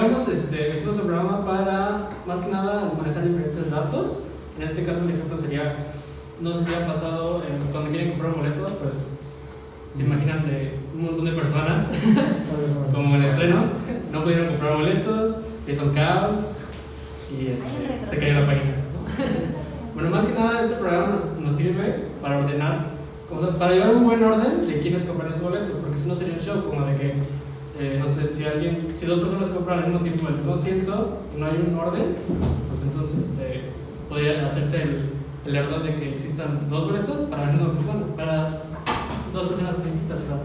agregamos, este, hicimos un programa para, más que nada, almacenar diferentes datos. En este caso, un ejemplo sería, no sé si ha pasado eh, cuando quieren comprar un boleto, pues se imaginan de un montón de personas, como en el estreno, no pudieron comprar boletos, hizo un caos y este, se cayó la página. bueno, más que nada, este programa nos, nos sirve para ordenar, como, para llevar un buen orden de quiénes compran esos boletos, porque si no sería un show como de que, eh, no sé, si alguien, si dos personas compran al mismo tiempo el mismo asiento y no hay un orden, pues entonces este, podría hacerse el, el error de que existan dos boletos para la misma persona, para dos personas distintas, ¿verdad?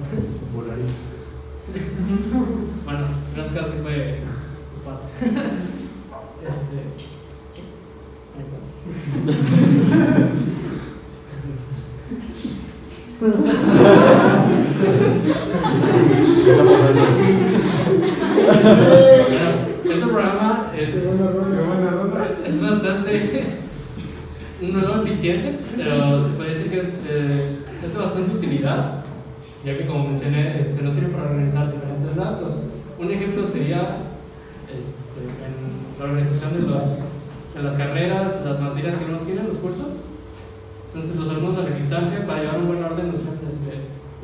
bueno, en este caso sí fue, pues pasa. Este, sí Bueno, este programa es, es bastante no pero se puede decir que es, eh, es de bastante utilidad, ya que como mencioné, este, nos sirve para organizar diferentes datos. Un ejemplo sería este, en la organización de, los, de las carreras, las materias que nos tienen, los cursos. Entonces los alumnos al registrarse para llevar un buen orden, este,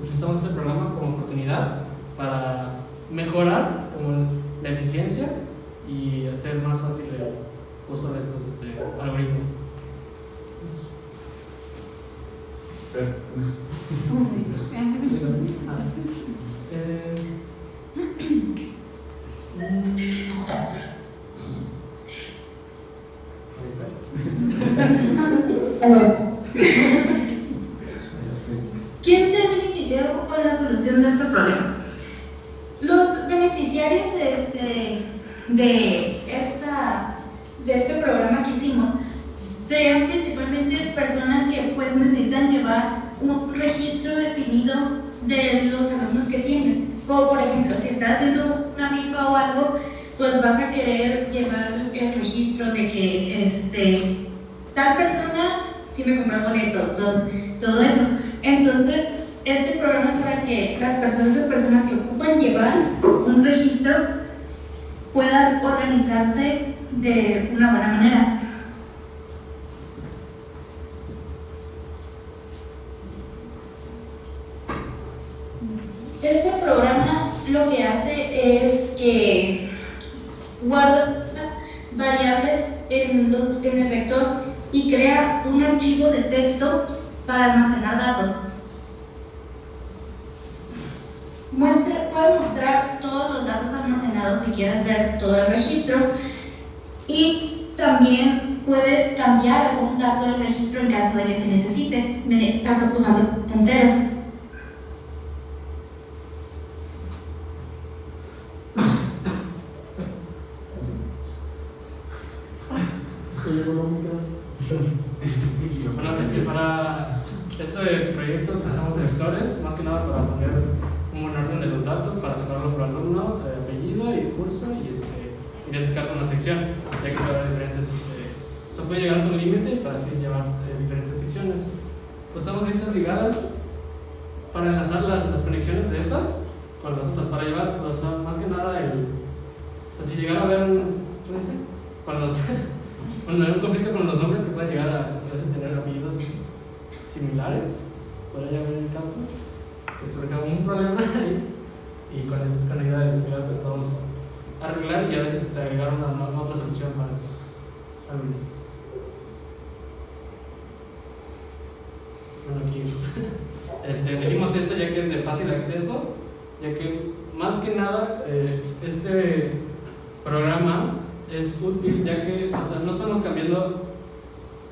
utilizamos este programa como oportunidad para mejorar como la eficiencia y hacer más fácil el uso de estos este, algoritmos. ¿Quién se ha beneficiado con la solución de este problema? Los beneficiarios de este, de esta, de este programa que hicimos serían principalmente personas que pues necesitan llevar un registro definido de los alumnos que tienen. O por ejemplo, si estás haciendo una rifa o algo, pues vas a querer llevar el registro de que este, tal persona sí me compró boleto, todo, todo eso. Entonces, este programa es para que las personas, las personas que ocupan llevar un registro puedan organizarse de una buena manera. Este programa lo que hace es que guarda variables en, el vector y crea un archivo de texto para almacenar datos. Muestra, puede mostrar todos los datos almacenados si quieres ver todo el registro y también puedes cambiar algún dato del registro en caso de que se necesite, en caso usando punteros. Bueno, para este proyecto utilizamos vectores, más que nada para poner un orden de los datos, para separarlo por alumno, eh, apellido y curso, y este, en este caso una sección, ya que puede haber diferentes, este, se puede llegar hasta un límite para así llevar eh, diferentes secciones. Usamos listas ligadas para enlazar las, las conexiones de estas con las otras, para llevar, o sea, más que nada el, o sea, si llegara a haber un, ¿cómo dice? Los, cuando hay un conflicto con los nombres que puede llegar a, a veces tener apellidos similares, podría haber el caso, que surja un problema ahí, y con, con ayuda de similar pues vamos a arreglar y a veces agregar una, otra solución para esos alumnos. Bueno, aquí este, elegimos este ya que es de fácil acceso, ya que más que nada eh, este programa es útil ya que o sea, no estamos cambiando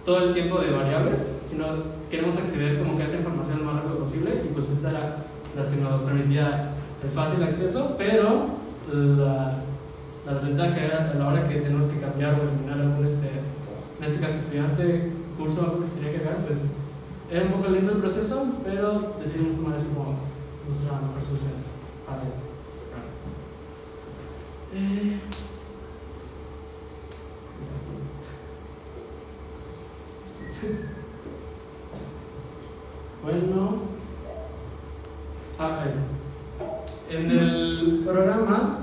todo el tiempo de variables, sino queremos acceder como que a esa información lo más rápido posible y pues esta era la que nos permitía el fácil acceso, pero la, la desventaja era a la hora que tenemos que cambiar o eliminar algún, este, en este caso estudiante, curso o algo que se tenía que dar, pues era un poco lento el proceso, pero decidimos tomar eso como nuestra mejor solución para esto. Eh, Bueno, Ah, está. En el programa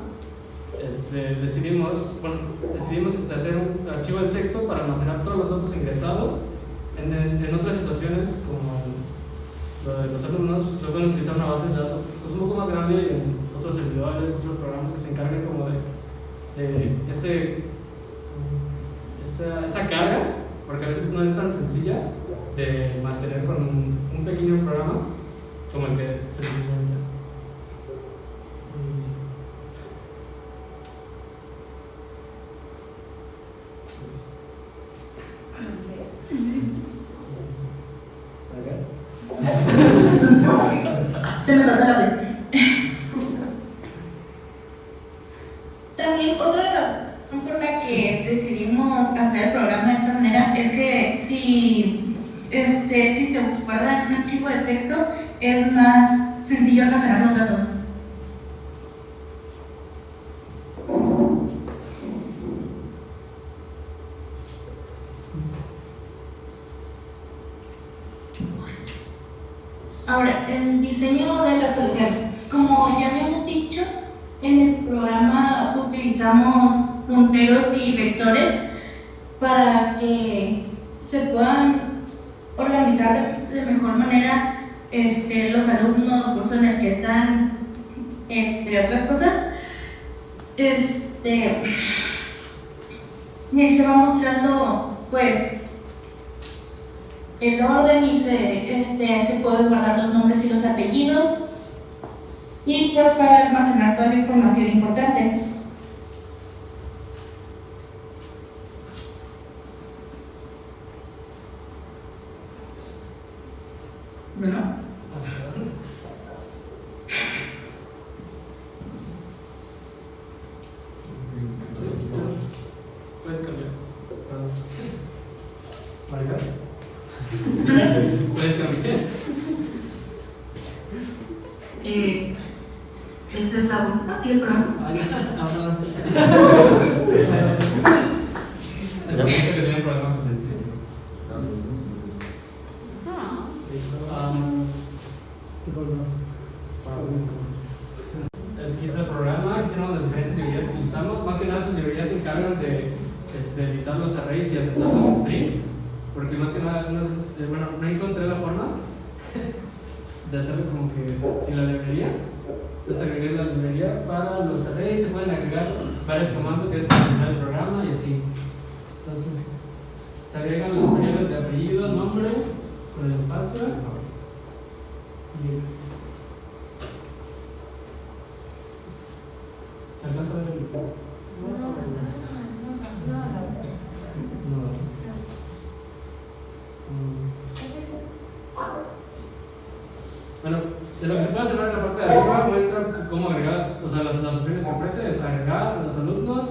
este, decidimos, bueno, decidimos este, hacer un archivo de texto para almacenar todos los datos ingresados. En, en, en otras situaciones, como lo de los alumnos, se pueden utilizar una base de datos pues, un poco más grande en otros servidores, otros programas que se encarguen como de, de ese, esa, esa carga, porque a veces no es tan sencilla de mantener con un, un pequeño programa como el que se necesita. Se me nota la vez. También otra razón por la que decidimos hacer el programa de esta manera es que si, este, si se guarda en un archivo de texto es más sencillo almacenar los datos. Ahora, el diseño de la solución. Como ya habíamos dicho, en el programa utilizamos punteros y vectores para que se puedan organizar de, mejor manera este, los alumnos, curso en el que están, entre otras cosas. Este, y ahí se va mostrando, pues, el orden y se, este, se pueden guardar los nombres y los apellidos y pues para almacenar toda la información importante. Bueno, Puedes cambiar. Maricar. Puedes cambiar. eh, esta es la última, sí, el programa. Ah, ya. Ah, perdón. Es que mucho que tienen problemas con el texto. Um, ¿Qué cosa? Aquí está el programa, aquí tenemos las diferentes librerías que utilizamos. Más que nada, esas librerías se encargan de este, editar los arrays y aceptar los strings. Porque más que nada, algunas eh, bueno, no encontré la forma de hacerlo como que sin la librería. Entonces agregué la librería para los arrays, se pueden agregar varios comandos que es para el programa y así. Entonces, se agregan las variables de apellido, nombre, con el espacio. Y ¿Se alcanza a ver el No. Mm. Bueno, de lo que se puede hacer en la parte de arriba muestra pues, cómo agregar, o sea, que ofrece es agregar a los alumnos,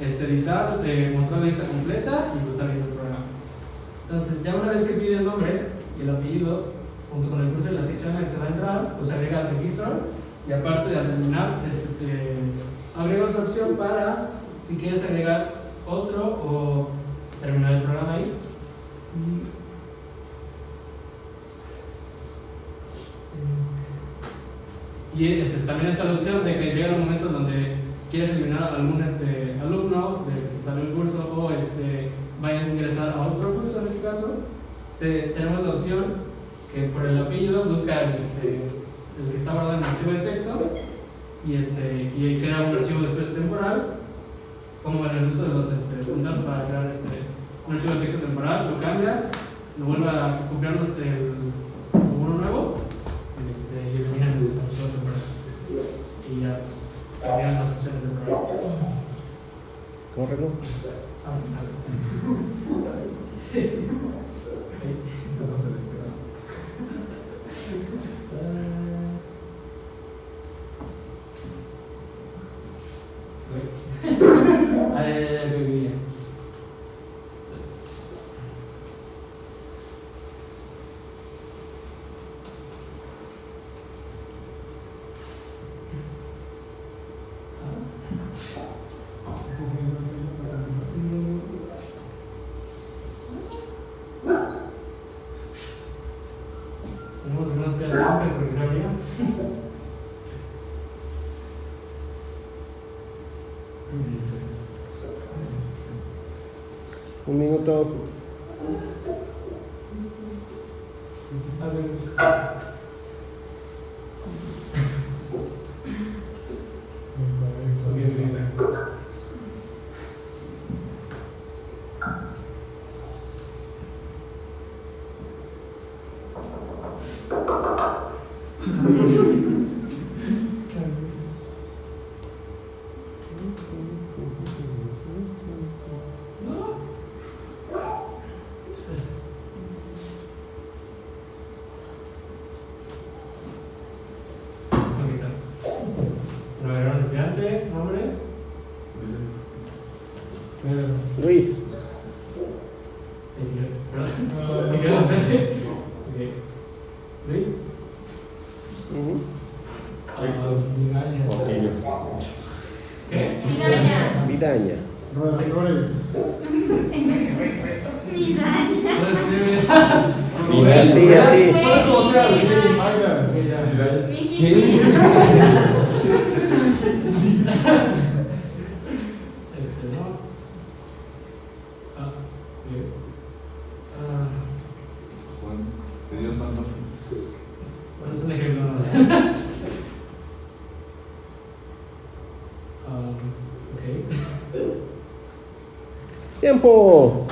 este, editar, eh, mostrar la lista completa y usar el programa. Entonces, ya una vez que pide el nombre y el apellido, junto con el curso de la sección en la que se va a entrar, pues agrega el registro y aparte de terminar, este, eh, agrega otra opción para si quieres agregar otro o terminar el programa ahí. Y, este, también está la opción de que llega el momento donde quieres eliminar a algún este, alumno de que se salió el curso o este, vaya a ingresar a otro curso en este caso, se- tenemos la opción que por el apellido busca el, este, el que está guardado en el archivo de texto y, este, y crea un archivo después temporal, como en el uso de los este, punteros para crear este, un archivo de texto temporal, lo cambia, lo vuelve a copiarnos el, uno nuevo este, y elimina el archivo temporal. Y ya pues, las opciones del programa. ¿Cómo arreglo? Un minuto. Si quieres hacer. Ok. Luis. Ujú. Ah, Portillo. ¿Qué? Vidaña. Entonces, Sí, así. Este, no. Ah, bien. Ah, Juan, ¿tenías cuántos? bueno, es un ejemplo más. Ah, ok. Tiempo.